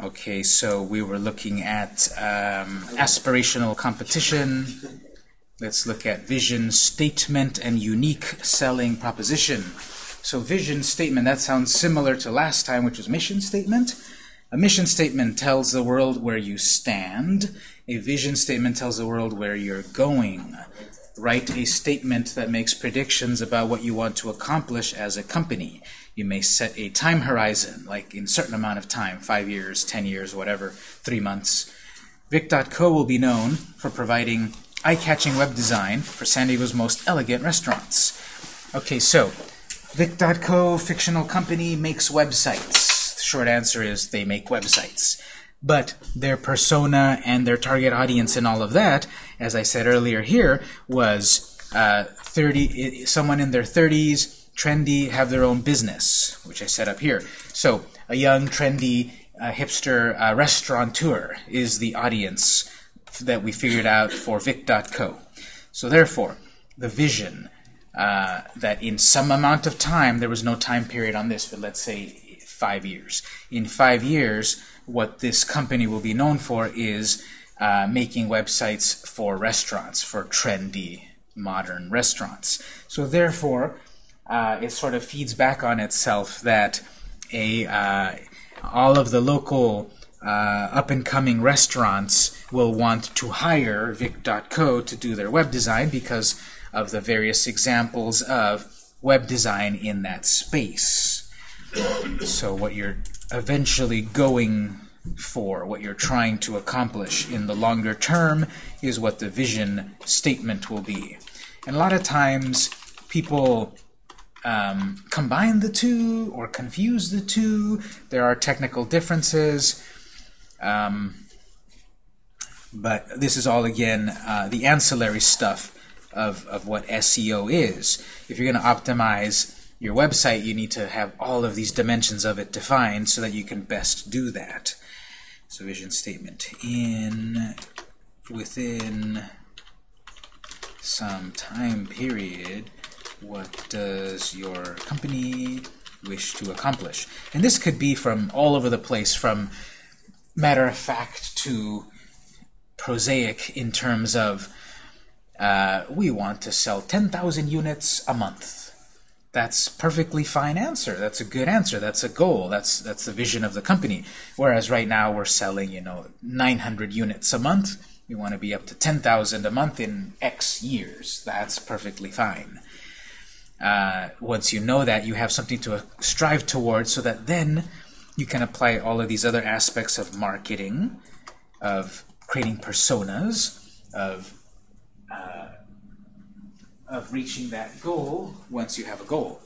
Okay, so we were looking at um, aspirational competition. Let's look at vision statement and unique selling proposition. So vision statement, that sounds similar to last time, which was mission statement. A mission statement tells the world where you stand. A vision statement tells the world where you're going. Write a statement that makes predictions about what you want to accomplish as a company. You may set a time horizon, like in certain amount of time, five years, ten years, whatever, three months. Vic.co will be known for providing eye-catching web design for San Diego's most elegant restaurants. Okay, so Vic.co, fictional company, makes websites. The short answer is they make websites. But their persona and their target audience and all of that, as I said earlier here, was uh, 30, someone in their 30s, trendy, have their own business, which I set up here. So a young, trendy, uh, hipster uh, restaurateur is the audience that we figured out for Vic.co. So therefore, the vision uh, that in some amount of time, there was no time period on this, but let's say five years. In five years, what this company will be known for is uh, making websites for restaurants, for trendy, modern restaurants. So therefore, uh, it sort of feeds back on itself that a uh, all of the local uh, up-and-coming restaurants will want to hire Vic.co to do their web design because of the various examples of web design in that space. So what you're eventually going for, what you're trying to accomplish in the longer term, is what the vision statement will be. And a lot of times people um, combine the two or confuse the two. There are technical differences. Um, but this is all, again, uh, the ancillary stuff of, of what SEO is. If you're going to optimize your website, you need to have all of these dimensions of it defined so that you can best do that. So vision statement in within some time period, what does your company wish to accomplish? And this could be from all over the place, from matter of fact to prosaic in terms of uh, we want to sell 10,000 units a month. That's perfectly fine answer. That's a good answer. That's a goal. That's that's the vision of the company. Whereas right now we're selling, you know, 900 units a month. We want to be up to 10,000 a month in X years. That's perfectly fine. Uh, once you know that, you have something to strive towards so that then you can apply all of these other aspects of marketing, of creating personas, of of reaching that goal once you have a goal.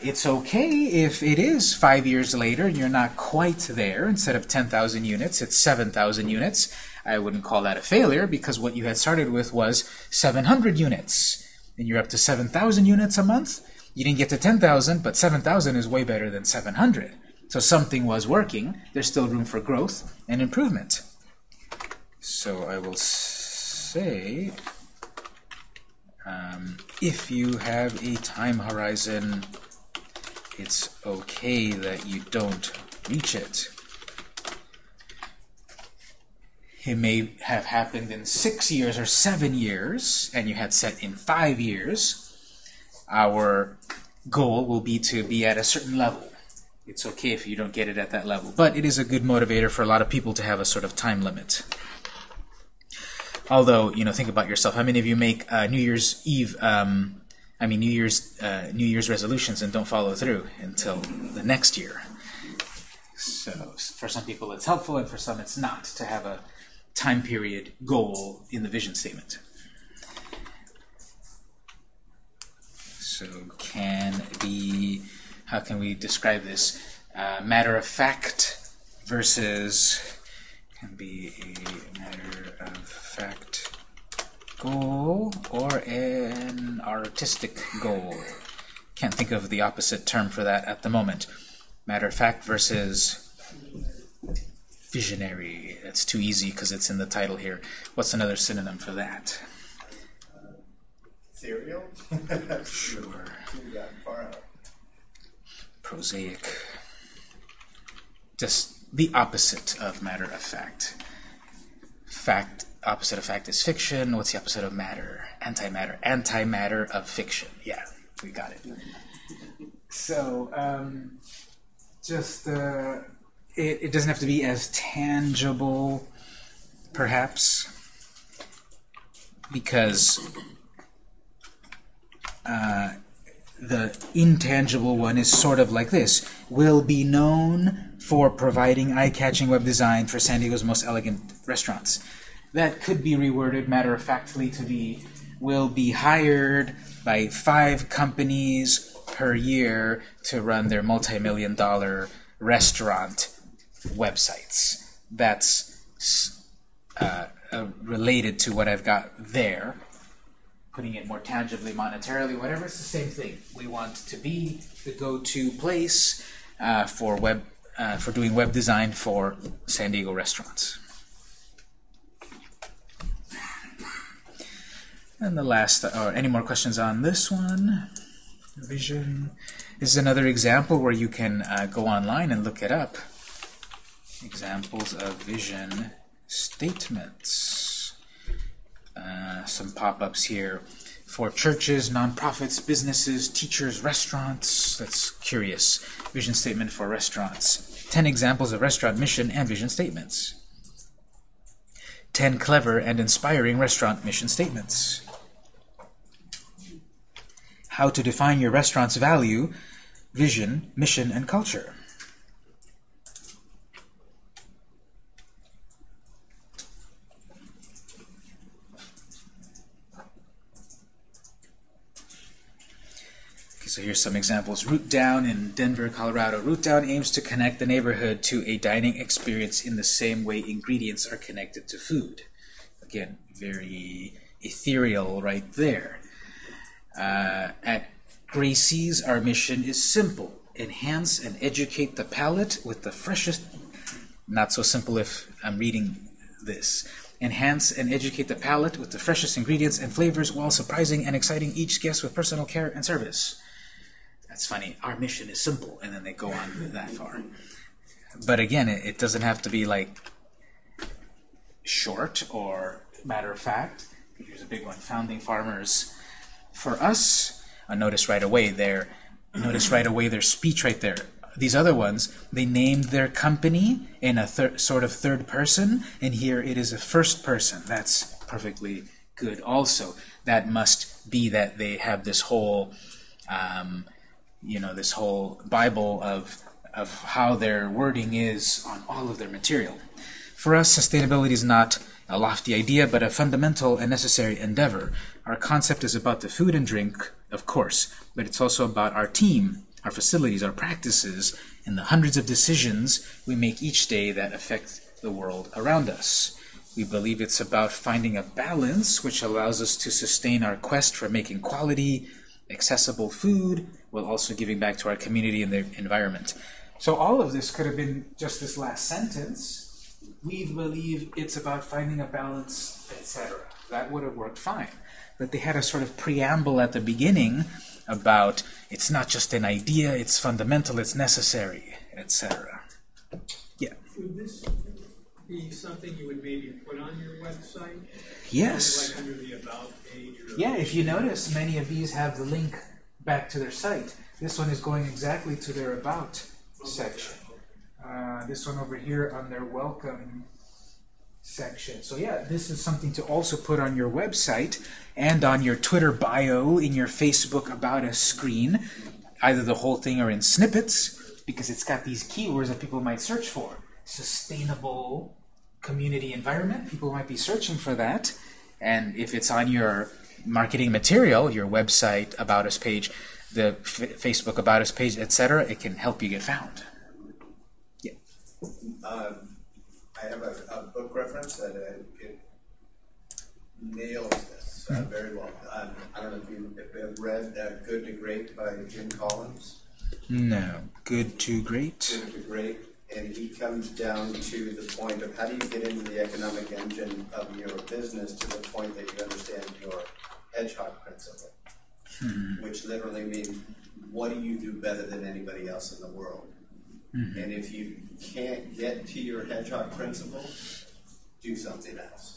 It's okay if it is five years later and you're not quite there. Instead of 10,000 units, it's 7,000 units. I wouldn't call that a failure because what you had started with was 700 units. And you're up to 7,000 units a month. You didn't get to 10,000, but 7,000 is way better than 700. So something was working. There's still room for growth and improvement. So I will say um, if you have a time horizon, it's okay that you don't reach it. It may have happened in six years or seven years, and you had set in five years. Our goal will be to be at a certain level. It's okay if you don't get it at that level, but it is a good motivator for a lot of people to have a sort of time limit. Although, you know, think about yourself. How many of you make uh, New Year's Eve, um, I mean New Year's uh, New Year's resolutions and don't follow through until the next year? So for some people it's helpful, and for some it's not to have a time period goal in the vision statement. So can be, how can we describe this? Uh, matter of fact versus can be a matter of fact goal or an artistic goal. Can't think of the opposite term for that at the moment. Matter of fact versus visionary. That's too easy because it's in the title here. What's another synonym for that? Ethereal? sure. Prosaic. Just the opposite of matter of fact. Fact, opposite of fact is fiction. What's the opposite of matter? Antimatter. Antimatter of fiction. Yeah, we got it. So, um, just, uh, it, it doesn't have to be as tangible, perhaps, because uh, the intangible one is sort of like this. Will be known for providing eye-catching web design for San Diego's most elegant restaurants. That could be reworded matter-of-factly to be will be hired by five companies per year to run their multi-million dollar restaurant websites. That's uh, uh, related to what I've got there putting it more tangibly, monetarily, whatever, it's the same thing. We want to be the go-to place uh, for web uh, for doing web design for San Diego restaurants. And the last, or any more questions on this one? Vision. This is another example where you can uh, go online and look it up. Examples of vision statements. Uh, some pop-ups here for churches, nonprofits, businesses, teachers, restaurants. That's curious. Vision statement for restaurants. 10 examples of restaurant mission and vision statements. 10 clever and inspiring restaurant mission statements. How to define your restaurant's value, vision, mission, and culture. So here's some examples. Root Down in Denver, Colorado. Root Down aims to connect the neighborhood to a dining experience in the same way ingredients are connected to food. Again, very ethereal right there. Uh, at Gracie's, our mission is simple. Enhance and educate the palate with the freshest... Not so simple if I'm reading this. Enhance and educate the palate with the freshest ingredients and flavors while surprising and exciting each guest with personal care and service. That's funny. Our mission is simple, and then they go on that far. But again, it, it doesn't have to be like short or matter of fact. Here's a big one: founding farmers. For us, I notice right away their notice right away their speech right there. These other ones, they named their company in a sort of third person, and here it is a first person. That's perfectly good. Also, that must be that they have this whole um, you know, this whole Bible of, of how their wording is on all of their material. For us, sustainability is not a lofty idea, but a fundamental and necessary endeavor. Our concept is about the food and drink, of course, but it's also about our team, our facilities, our practices, and the hundreds of decisions we make each day that affect the world around us. We believe it's about finding a balance which allows us to sustain our quest for making quality, accessible food, while also giving back to our community and the environment. So all of this could have been just this last sentence. We believe it's about finding a balance, etc. That would have worked fine. But they had a sort of preamble at the beginning about it's not just an idea, it's fundamental, it's necessary, etc. Yeah. Would this be something you would maybe put on your website? Yes. Like under the About page? yeah, if you notice, many of these have the link back to their site. This one is going exactly to their About section. Uh, this one over here on their Welcome section. So yeah, this is something to also put on your website and on your Twitter bio, in your Facebook About Us screen, either the whole thing or in snippets, because it's got these keywords that people might search for. Sustainable community environment, people might be searching for that. And if it's on your marketing material, your website, About Us page, the Facebook About Us page, etc., it can help you get found. Yeah. Um, I have a, a, book reference that uh, it nails this uh, hmm. very well. Um, I don't know if you have read uh, Good to Great by Jim Collins. No. Good to Great? Good to Great and he comes down to the point of how do you get into the economic engine of your business to the point that you understand your hedgehog principle, hmm. which literally means what do you do better than anybody else in the world? And if you can't get to your hedgehog principle, do something else.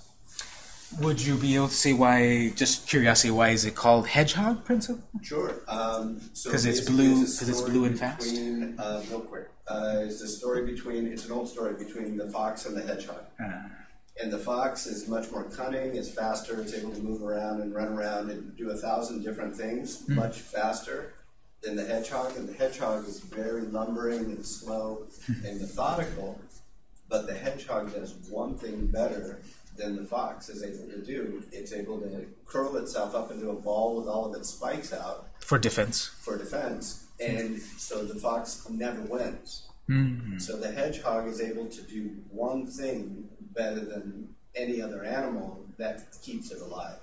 Would you be able to say why, just curiosity, why is it called hedgehog principle? Sure. Um, so it's blue- it's it's blue and fast? Between, uh, real quick, uh, it's a story between. It's an old story between the fox and the hedgehog. Uh, And the fox is much more cunning, is faster, it's able to move around and run around and do a thousand different things much faster than the hedgehog. And the hedgehog is very lumbering and slow and methodical, but the hedgehog does one thing better than the fox is able to do. It's able to curl itself up into a ball with all of its spikes out for defense. for defense, and so the fox never wins. So the hedgehog is able to do one thing better than any other animal that keeps it alive.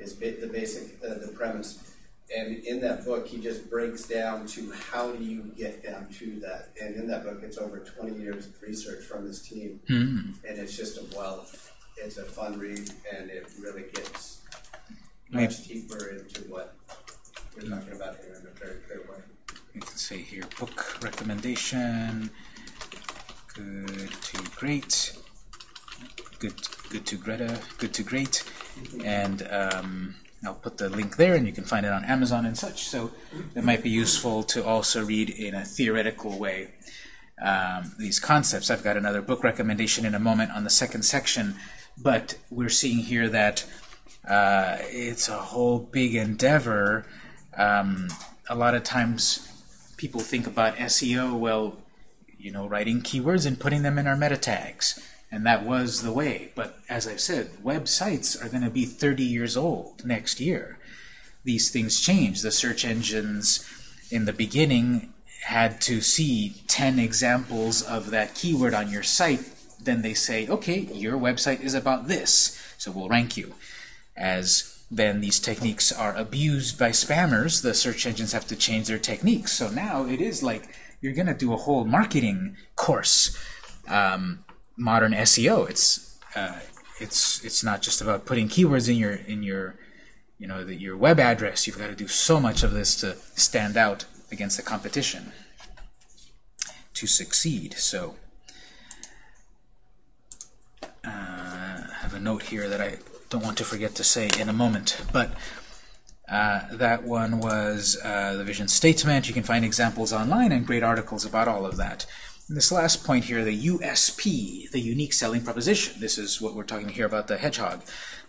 Is the basic uh, the premise. And in that book, he just breaks down to how do you get down to that. And in that book, it's over 20 years of research from his team, and it's just a wealth. It's a fun read, and it really gets much deeper into what we're talking about here in a very clear way. You can say here, book recommendation, good to great, good, good to Greta, good to great, and um, I'll put the link there, and you can find it on Amazon and such. So it might be useful to also read in a theoretical way um, these concepts. I've got another book recommendation in a moment on the second section, but we're seeing here that uh, it's a whole big endeavor. Um, a lot of times people think about SEO, well, you know, writing keywords and putting them in our meta tags. And that was the way. But as I've said, websites are going to be 30 years old next year. These things change. The search engines in the beginning had to see 10 examples of that keyword on your site. Then they say, okay, your website is about this, so we'll rank you. As then these techniques are abused by spammers, the search engines have to change their techniques. So now it is like you're going to do a whole marketing course, um, modern SEO. It's uh, it's it's not just about putting keywords in your in your you know the, your web address. You've got to do so much of this to stand out against the competition to succeed. So uh, I have a note here that I don't want to forget to say in a moment, but uh, that one was uh, the vision statement. You can find examples online and great articles about all of that. And this last point here, the USP, the unique selling proposition. This is what we're talking here about the hedgehog.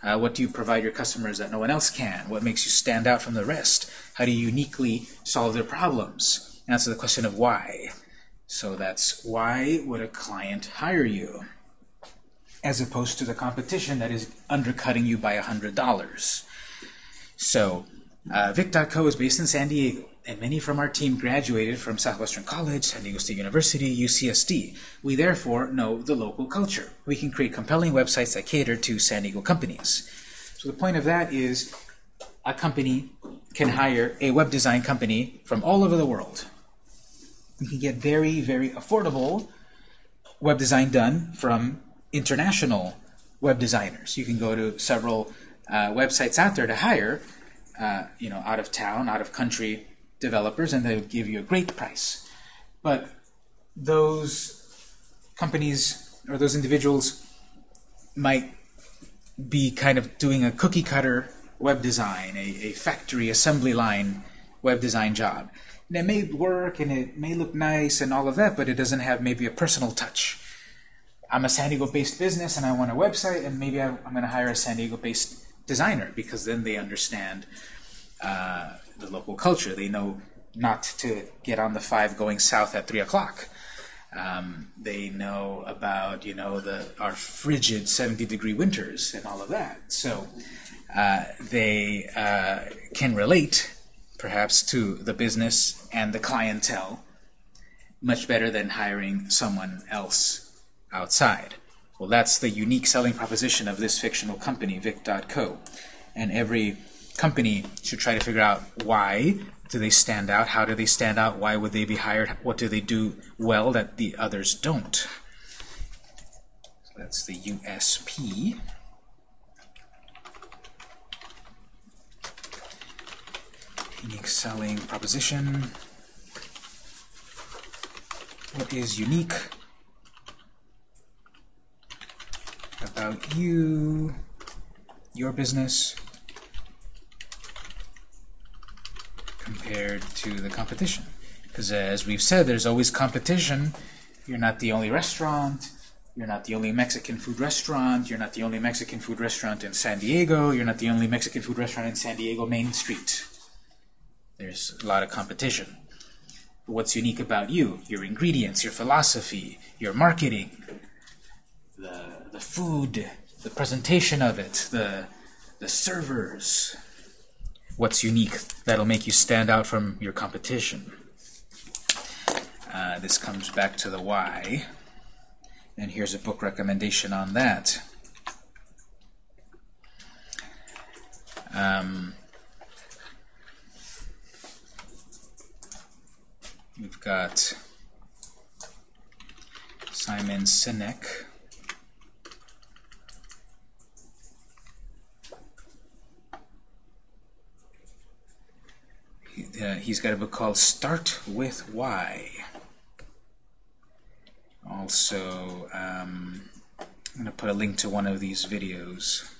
Uh, what do you provide your customers that no one else can? What makes you stand out from the rest? How do you uniquely solve their problems? Answer the question of why. So that's why would a client hire you? As opposed to the competition that is undercutting you by $100. So, uh, Vic.co is based in San Diego, and many from our team graduated from Southwestern College, San Diego State University, UCSD. We therefore know the local culture. We can create compelling websites that cater to San Diego companies. So the point of that is a company can hire a web design company from all over the world. You can get very, very affordable web design done from international web designers. You can go to several uh, websites out there to hire, uh, you know, out of town, out of country developers, and they would give you a great price. But those companies or those individuals might be kind of doing a cookie cutter web design, a, a factory assembly line web design job. And it may work and it may look nice and all of that, but it doesn't have maybe a personal touch. I'm a San Diego based business and I want a website, and maybe I, I'm going to hire a San Diego based designer because then they understand uh, the local culture. They know not to get on the five going south at three o'clock. Um, they know about you know the our frigid 70 degree winters and all of that. So uh, they uh, can relate perhaps to the business and the clientele much better than hiring someone else outside. Well, that's the unique selling proposition of this fictional company, Vic.co. And every company should try to figure out why do they stand out, how do they stand out, why would they be hired, what do they do well that the others don't. So that's the USP. Unique selling proposition. What is unique about you, your business, compared to the competition? Because uh, as we've said, there's always competition. You're not the only restaurant. You're not the only Mexican food restaurant. You're not the only Mexican food restaurant in San Diego. You're not the only Mexican food restaurant in San Diego Main Street. There's a lot of competition. What's unique about you? Your ingredients, your philosophy, your marketing, the, the food, the presentation of it, the, the servers. What's unique that'll make you stand out from your competition? Uh, this comes back to the why. And here's a book recommendation on that. Um, we've got Simon Sinek. Uh, he's got a book called Start with Why. Also, um, I'm going to put a link to one of these videos.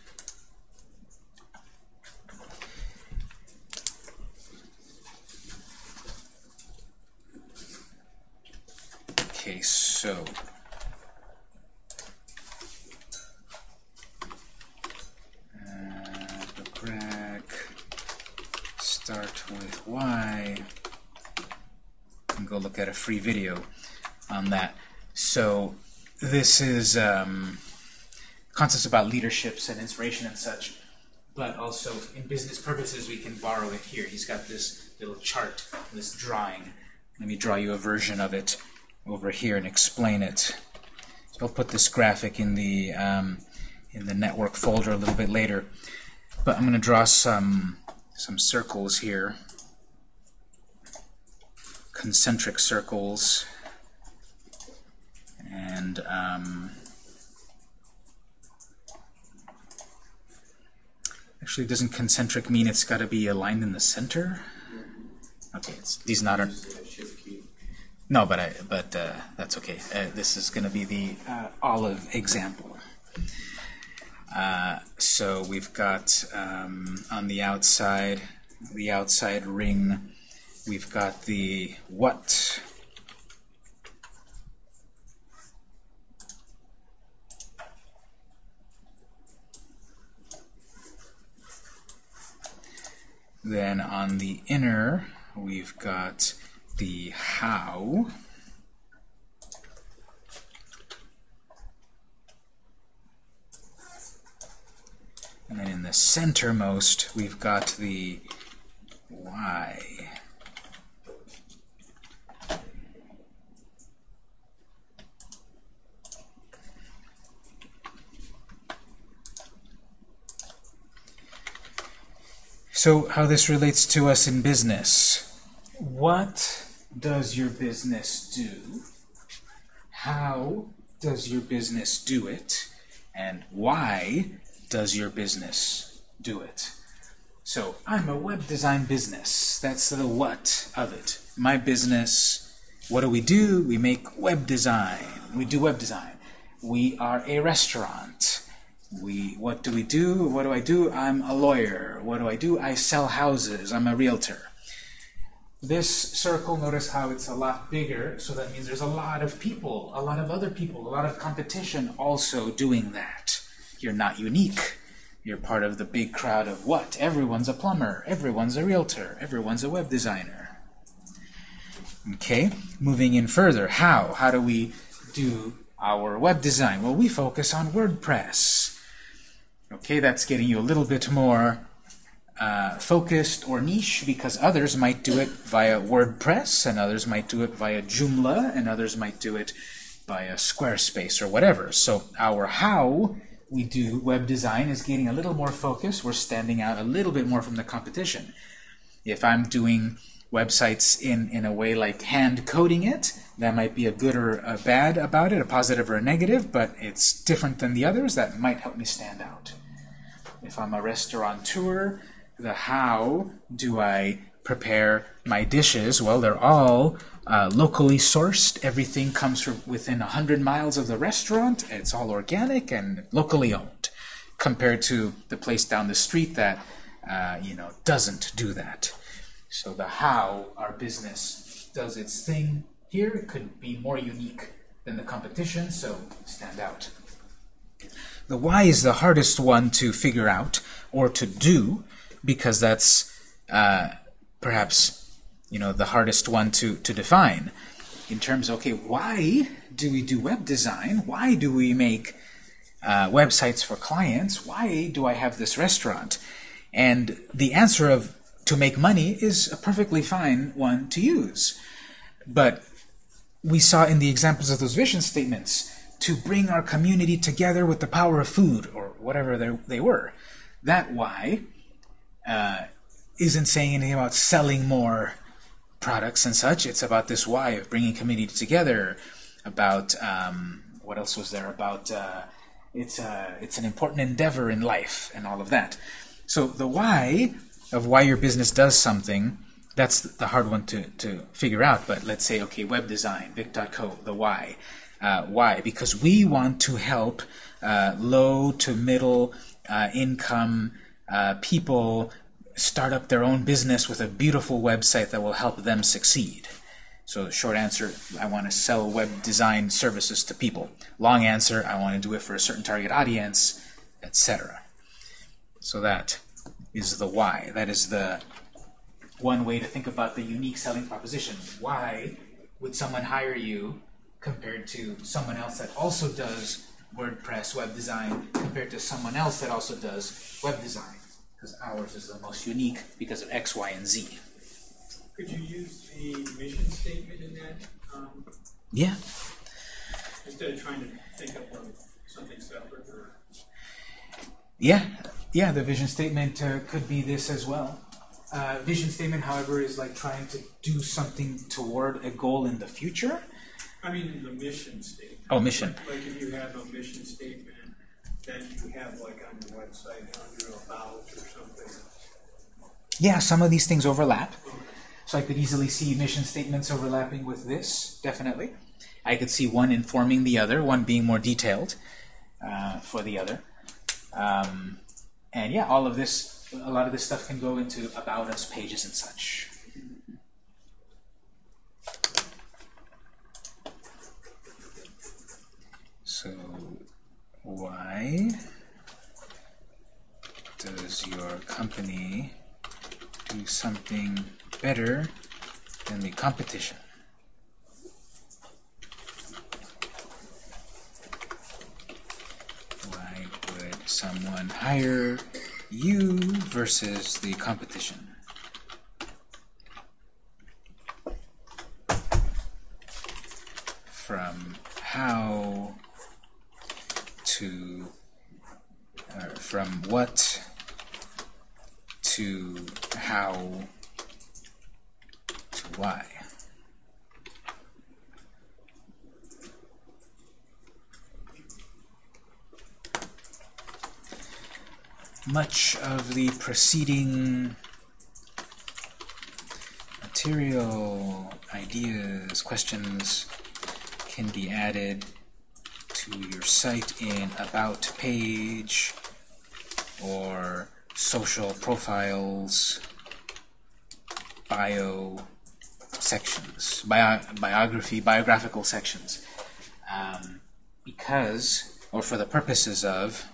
Okay, so uh, start with why, and go look at a free video on that. So this is um, concepts about leaderships and inspiration and such, but also in business purposes we can borrow it here. He's got this little chart, this drawing. Let me draw you a version of it over here and explain it. So I'll put this graphic in the um, in the network folder a little bit later. But I'm going to draw some some circles here, concentric circles, and um, actually, doesn't concentric mean it's got to be aligned in the center? Okay, it's, these not are. No, but I, but uh, that's okay. Uh, this is going to be the uh, olive example. Uh, so we've got um, on the outside, the outside ring, we've got the what. Then on the inner, we've got the how. And then in the centermost, we've got the why. So how this relates to us in business. What does your business do? How does your business do it? And why does your business do it? So I'm a web design business. That's the what of it. My business, what do we do? We make web design. We do web design. We are a restaurant. We, what do we do? What do I do? I'm a lawyer. What do I do? I sell houses. I'm a realtor. This circle, notice how it's a lot bigger, so that means there's a lot of people, a lot of other people, a lot of competition also doing that. You're not unique. You're part of the big crowd of what? Everyone's a plumber, everyone's a realtor, everyone's a web designer. Okay, moving in further, how? How do we do our web design? Well, we focus on WordPress. Okay, that's getting you a little bit more uh, focused or niche because others might do it via WordPress and others might do it via Joomla and others might do it via Squarespace or whatever. So our how we do web design is getting a little more focus. We're standing out a little bit more from the competition. If I'm doing websites in, in a way like hand coding it, that might be a good or a bad about it, a positive or a negative, but it's different than the others. That might help me stand out. If I'm a restaurateur, the how do I prepare my dishes? Well, they're all uh, locally sourced. Everything comes from within 100 miles of the restaurant. It's all organic and locally owned, compared to the place down the street that uh, you know doesn't do that. So the how our business does its thing here could be more unique than the competition, so stand out. The why is the hardest one to figure out or to do because that's uh, perhaps you know the hardest one to, to define in terms of okay why do we do web design? Why do we make uh, websites for clients? Why do I have this restaurant? And the answer of to make money is a perfectly fine one to use. But we saw in the examples of those vision statements to bring our community together with the power of food or whatever they, were. That why uh, isn't saying anything about selling more products and such. It's about this why of bringing community together. About um, what else was there? About uh, it's uh, it's an important endeavor in life and all of that. So the why of why your business does something that's the hard one to, to figure out. But let's say okay, web design, Vic.co, the why. Uh, why? Because we want to help uh, low to middle uh, income uh, people start up their own business with a beautiful website that will help them succeed. So short answer, I want to sell web design services to people. Long answer, I want to do it for a certain target audience, etc. So that is the why. That is the one way to think about the unique selling proposition. Why would someone hire you compared to someone else that also does WordPress web design compared to someone else that also does web design? Because ours is the most unique because of X, Y, and Z. Could you use the mission statement in that, um, Yeah. instead of trying to think up of something separate or? Yeah, yeah, the vision statement uh, could be this as well. Uh, vision statement, however, is like trying to do something toward a goal in the future. I mean, the mission statement. Oh, mission. Like if you have a mission statement that you have like on your website under about or something. Yeah, some of these things overlap. So I could easily see mission statements overlapping with this, definitely. I could see one informing the other, one being more detailed uh, for the other. Um, and yeah, all of this, a lot of this stuff can go into About Us pages and such. So why does your company do something better than the competition? Why would someone hire you versus the competition? From how to uh, from what to how to why. Of the preceding material, ideas, questions can be added to your site in About page or social profiles, bio sections, bio biography, biographical sections. Um, because, or for the purposes of,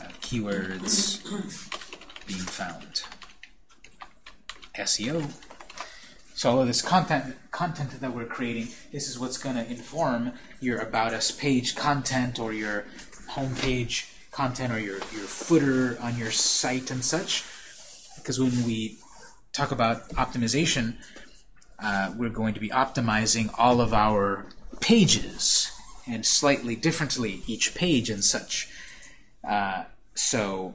uh, keywords being found. SEO. So all of this content content that we're creating, this is what's going to inform your About Us page content or your homepage content or your, your footer on your site and such. Because when we talk about optimization, uh, we're going to be optimizing all of our pages and slightly differently each page and such. Uh, so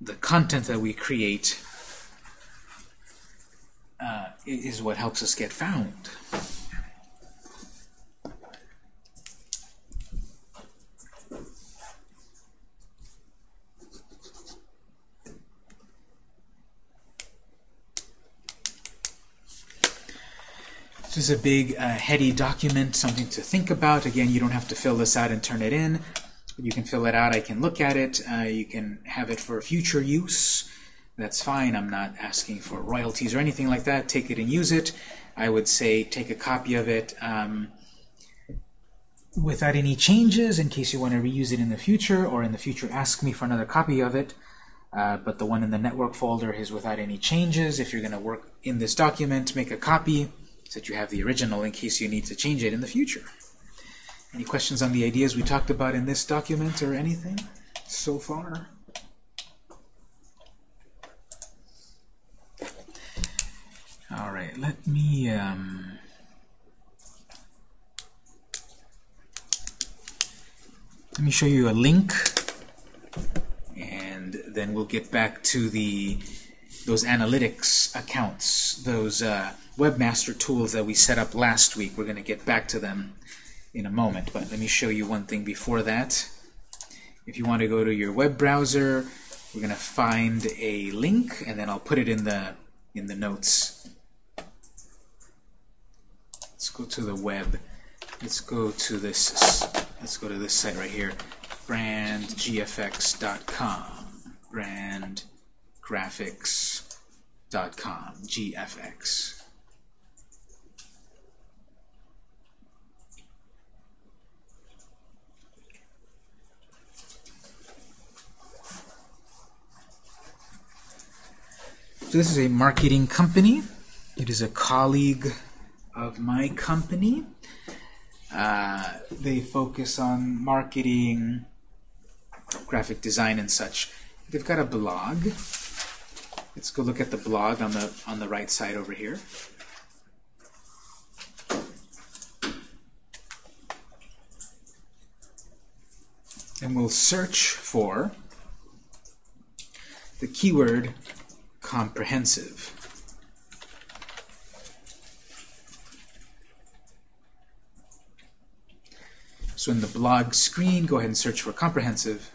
the content that we create uh, is what helps us get found. This is a big, uh, heady document, something to think about. Again, you don't have to fill this out and turn it in. You can fill it out. I can look at it. Uh, you can have it for future use. That's fine. I'm not asking for royalties or anything like that. Take it and use it. I would say take a copy of it um, without any changes in case you want to reuse it in the future, or in the future ask me for another copy of it. Uh, but the one in the network folder is without any changes. If you're going to work in this document, make a copy so that you have the original in case you need to change it in the future. Any questions on the ideas we talked about in this document or anything so far? All right, let me um, let me show you a link, and then we'll get back to the those analytics accounts, those uh, webmaster tools that we set up last week. We're going to get back to them in a moment, but let me show you one thing before that. If you want to go to your web browser, we're going to find a link, and then I'll put it in the in the notes. Let's go to the web. Let's go to this. Let's go to this site right here, brandgfx.com. Brandgraphics.com. GFX. So this is a marketing company. It is a colleague of my company. Uh, they focus on marketing, graphic design, and such. They've got a blog. Let's go look at the blog on the on the right side over here. And we'll search for the keyword comprehensive. So in the blog screen, go ahead and search for comprehensive.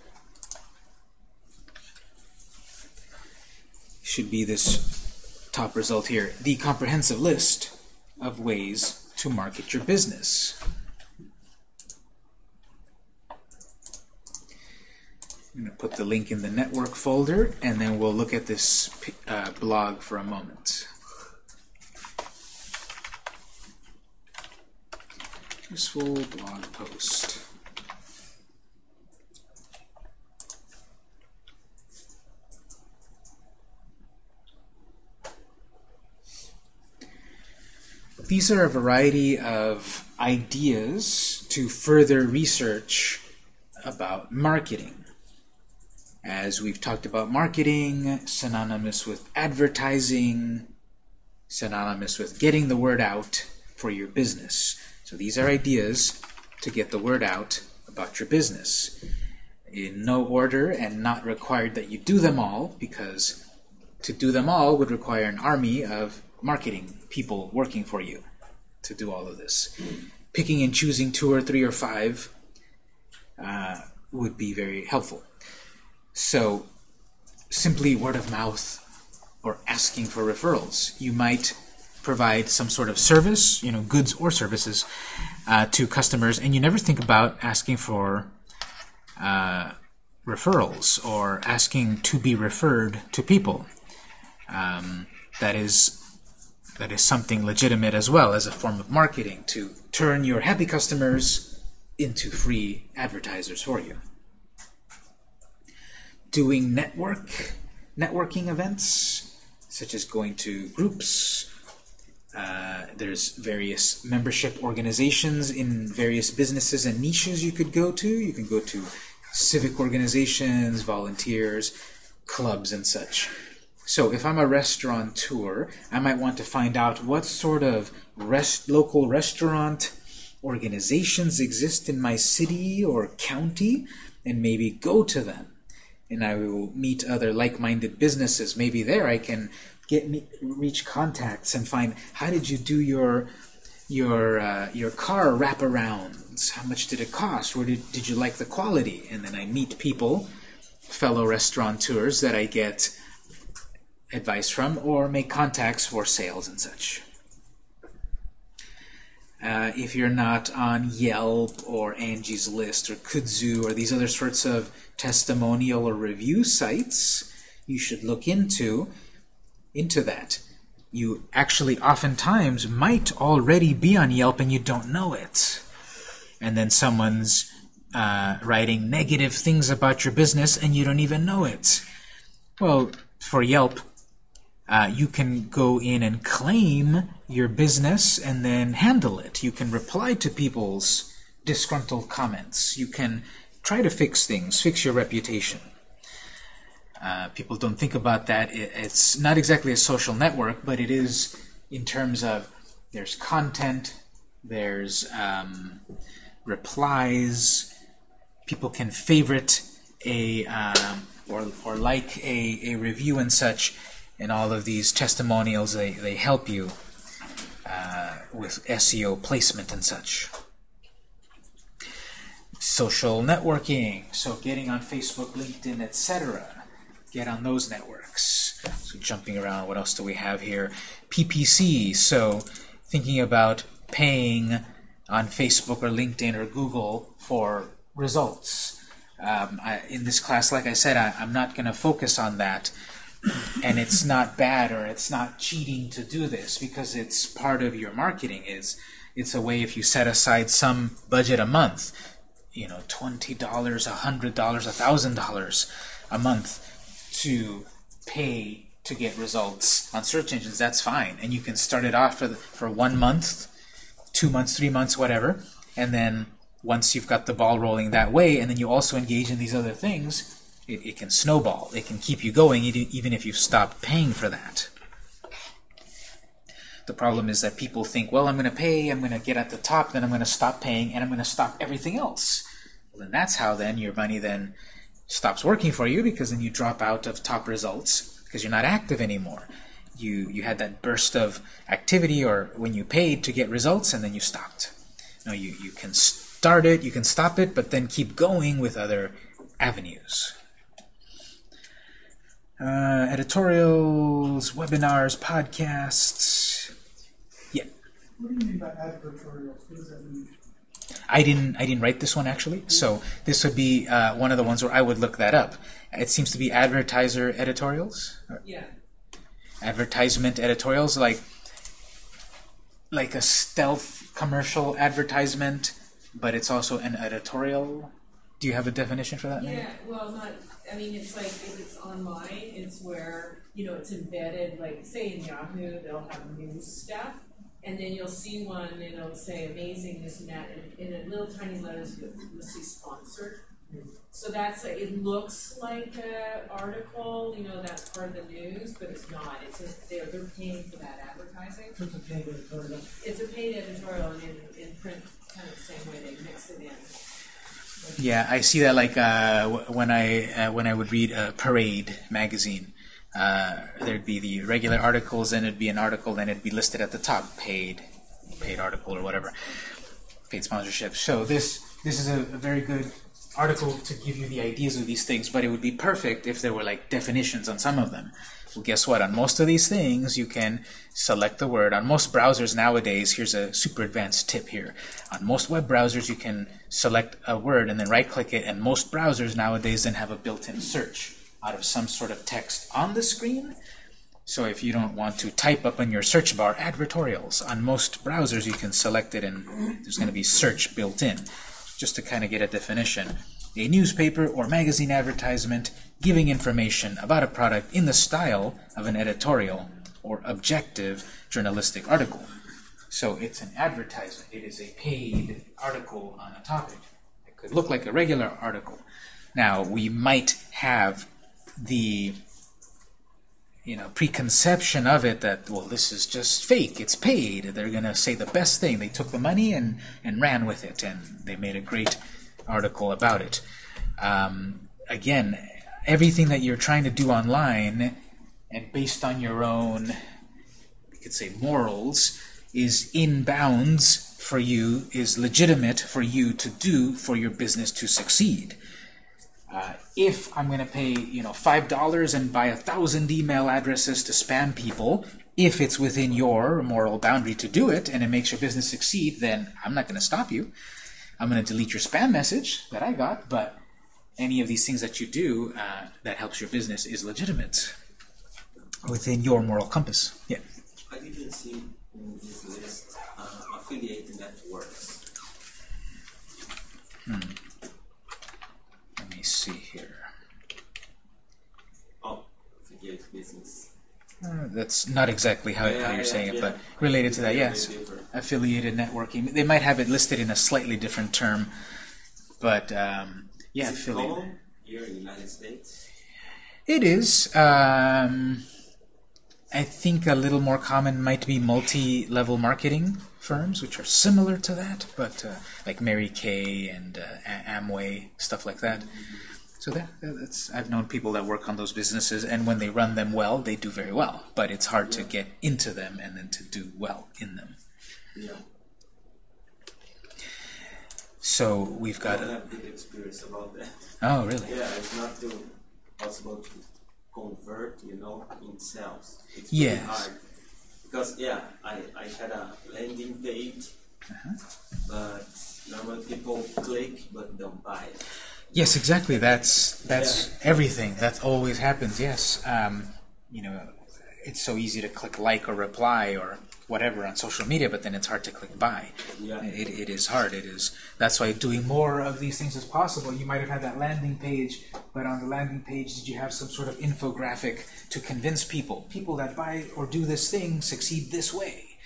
Should be this top result here. The comprehensive list of ways to market your business. I'm going to put the link in the network folder, and then we'll look at this uh, blog for a moment. Useful blog post. These are a variety of ideas to further research about marketing. As we've talked about marketing, synonymous with advertising, synonymous with getting the word out for your business. So these are ideas to get the word out about your business. In no order and not required that you do them all, because to do them all would require an army of marketing people working for you to do all of this. Picking and choosing two or three or five uh, would be very helpful. So simply word of mouth or asking for referrals. You might provide some sort of service, you know, goods or services uh, to customers, and you never think about asking for uh, referrals or asking to be referred to people. Um, that is that is something legitimate as well as a form of marketing to turn your happy customers into free advertisers for you. Doing network networking events, such as going to groups. Uh, there's various membership organizations in various businesses and niches you could go to. You can go to civic organizations, volunteers, clubs, and such. So if I'm a restaurateur, I might want to find out what sort of rest, local restaurant organizations exist in my city or county, and maybe go to them. And I will meet other like-minded businesses. Maybe there I can get me, reach contacts and find how did you do your your uh, your car wraparounds? How much did it cost? Or did, did you like the quality? And then I meet people, fellow restaurateurs that I get advice from or make contacts for sales and such. Uh, if you're not on Yelp or Angie's List or Kudzu or these other sorts of testimonial or review sites, you should look into into that. You actually oftentimes might already be on Yelp and you don't know it. And then someone's uh, writing negative things about your business and you don't even know it. Well, for Yelp, uh, you can go in and claim your business and then handle it. You can reply to people's disgruntled comments. You can try to fix things, fix your reputation. Uh, people don't think about that. It, it's not exactly a social network, but it is in terms of there's content, there's um, replies, people can favorite a um, or, or like a, a review and such, and all of these testimonials, they, they help you uh, with SEO placement and such. Social networking, so getting on Facebook, LinkedIn, etc. Get on those networks. So jumping around, what else do we have here? PPC, so thinking about paying on Facebook or LinkedIn or Google for results. Um, I, in this class, like I said, I, I'm not going to focus on that. And it's not bad or it's not cheating to do this because it's part of your marketing. Is It's a way if you set aside some budget a month, you know, $20, $100, $1,000 a month to pay to get results on search engines, that's fine. And you can start it off for, the, for one month, two months, three months, whatever, and then once you've got the ball rolling that way, and then you also engage in these other things, it, it can snowball. It can keep you going even if you've stopped paying for that. The problem is that people think, well, I'm going to pay, I'm going to get at the top, then I'm going to stop paying, and I'm going to stop everything else. Well, then that's how then your money then stops working for you because then you drop out of top results because you're not active anymore. You, you had that burst of activity or when you paid to get results and then you stopped. No, you, you can start it, you can stop it, but then keep going with other avenues. Uh, advertorials, webinars, podcasts. Yeah. What do you mean by advertorials? What does that mean? I didn't I didn't write this one actually, so this would be uh, one of the ones where I would look that up. It seems to be advertiser editorials. Yeah. Advertisement editorials, like like a stealth commercial advertisement but it's also an editorial. Do you have a definition for that? Maybe? Yeah, well, not, I mean, it's like, if it's online, it's where, you know, it's embedded, like, say in Yahoo, they'll have news stuff, and then you'll see one, and it'll say amazing, this and that, and in little tiny letters, you'll, you'll see sponsored. So that's, a, it looks like a article, you know, that's part of the news, but it's not, it's a, they're, they're paying for that advertising. It's a paid editorial. It's a paid editorial, and in, in print, kind of the same way they mix it in. Yeah, I see that like uh, when I uh, when I would read a Parade magazine. Uh, there'd be the regular articles, and it'd be an article, then it'd be listed at the top, paid, paid article or whatever, paid sponsorship. So this this is a, a very good article to give you the ideas of these things, but it would be perfect if there were like definitions on some of them. Well, guess what? On most of these things, you can select the word. On most browsers nowadays, here's a super advanced tip here. On most web browsers, you can select a word and then right-click it, and most browsers nowadays then have a built-in search out of some sort of text on the screen. So if you don't want to type up in your search bar advertorials, on most browsers you can select it and there's going to be search built in, just to kind of get a definition a newspaper or magazine advertisement giving information about a product in the style of an editorial or objective journalistic article. So it's an advertisement. It is a paid article on a topic. It could look like a regular article. Now, we might have the you know preconception of it that well this is just fake it's paid they're gonna say the best thing they took the money and and ran with it and they made a great article about it. Um, again, everything that you're trying to do online and based on your own, you could say morals, is in bounds for you, is legitimate for you to do for your business to succeed. Uh, if I'm going to pay, you know, five dollars and buy a thousand email addresses to spam people, If it's within your moral boundary to do it and it makes your business succeed, then I'm not going to stop you. I'm going to delete your spam message that I got, but any of these things that you do uh, that helps your business is legitimate within your moral compass. Yeah. I didn't see in this list uh, affiliate networks. Let me see here. Oh, affiliate business. Uh, that's not exactly how, Yeah, how you're yeah, saying it, but related to that, yes. Affiliated networking. They might have it listed in a slightly different term, but um, yeah, Is affiliated. here in the United States? It is. Um, I think a little more common might be multi-level marketing firms, which are similar to that, but uh, like Mary Kay and uh, Amway, stuff like that. So that, that's I've known people that work on those businesses, and when they run them well, they do very well. But it's hard to get into them and then to do well in them. Yeah. So we've got a. have good experience about that. Oh, really? Yeah, it's not too possible to convert, you know, in sales. It's Yes. hard. Because yeah, I, I had a landing page, Uh-huh. but normal people click but don't buy it. Yes, exactly. That's that's everything. That always happens. Yes. Um, you know, it's so easy to click like or reply or whatever on social media, but then it's hard to click buy. Yeah. It, it is hard. It is. That's why doing more of these things as possible. You might have had that landing page, but on the landing page, did you have some sort of infographic to convince people? People that buy or do this thing succeed this way.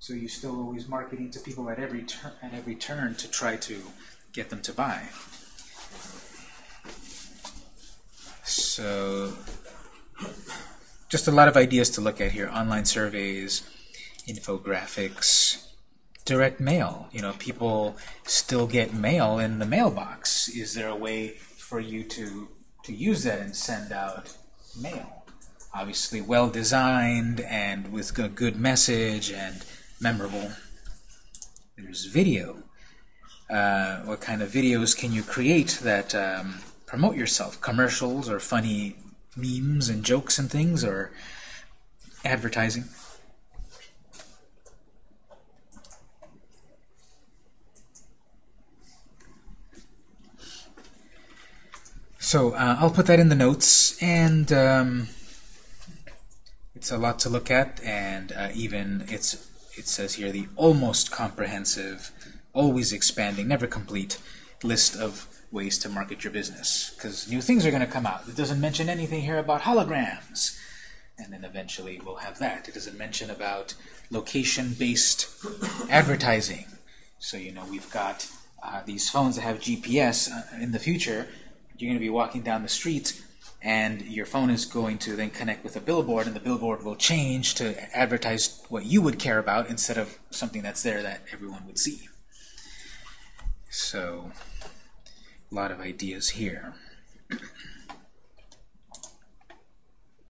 So you're still always marketing to people at every turn at every turn to try to get them to buy. So, just a lot of ideas to look at here. Online surveys, infographics, direct mail. You know, people still get mail in the mailbox. Is there a way for you to, to use that and send out mail? Obviously, well designed and with a good message and memorable. There's video. Uh, what kind of videos can you create that um, promote yourself? Commercials or funny memes and jokes and things, or advertising? So uh, I'll put that in the notes, and um, it's a lot to look at, and uh, even it's it says here the almost comprehensive, always expanding, never complete list of ways to market your business because new things are going to come out. It doesn't mention anything here about holograms, and then eventually we'll have that. It doesn't mention about location-based advertising. So you know we've got uh, these phones that have GPS. Uh, in the future, you're going to be walking down the street and your phone is going to then connect with a billboard and the billboard will change to advertise what you would care about instead of something that's there that everyone would see. So, lot of ideas here.